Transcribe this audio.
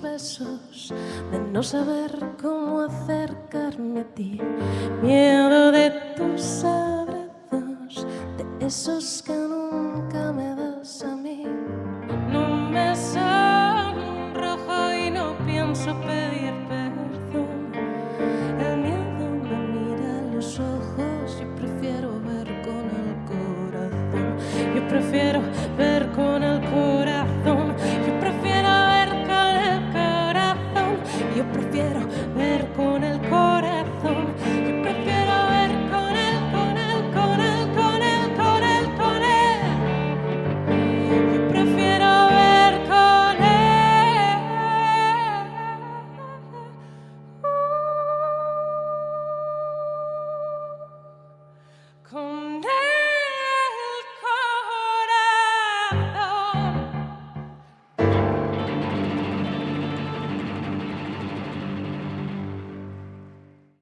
besos, de no saber cómo acercarme a ti, miedo de tus abrazos, de esos que nunca me das a mí. No me sonrojo y no pienso pedir perdón. El miedo me mira a los ojos, yo prefiero ver con el corazón, yo prefiero ver con ver con